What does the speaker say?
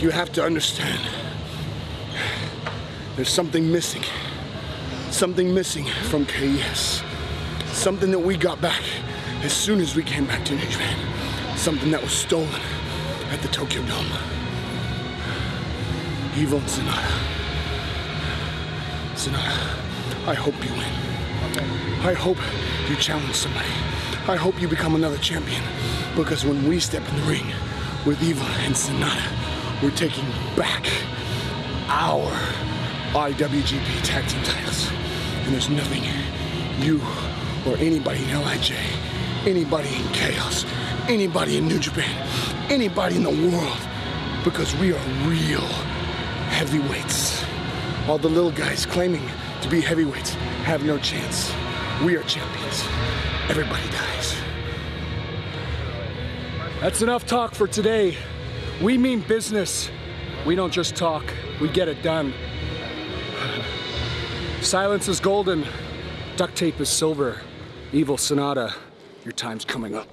You have to understand. There's something missing. Something missing from KES. Something that we got back as soon as we came back to New Japan. Something that was stolen at the Tokyo Dome. Evil and Sanada. Sanada, I hope you win. I hope you challenge somebody. I hope you become another champion. Because when we step in the ring with Evil and Sanada, we're taking back our IWGP Tag Team titles. And there's nothing you or anybody in LIJ, anybody in Chaos, anybody in New Japan, anybody in the world, because we are real heavyweights. All the little guys claiming to be heavyweights have no chance. We are champions. Everybody dies. That's enough talk for today. We mean business. We don't just talk, we get it done. Silence is golden, duct tape is silver. Evil Sanada, your time's coming up.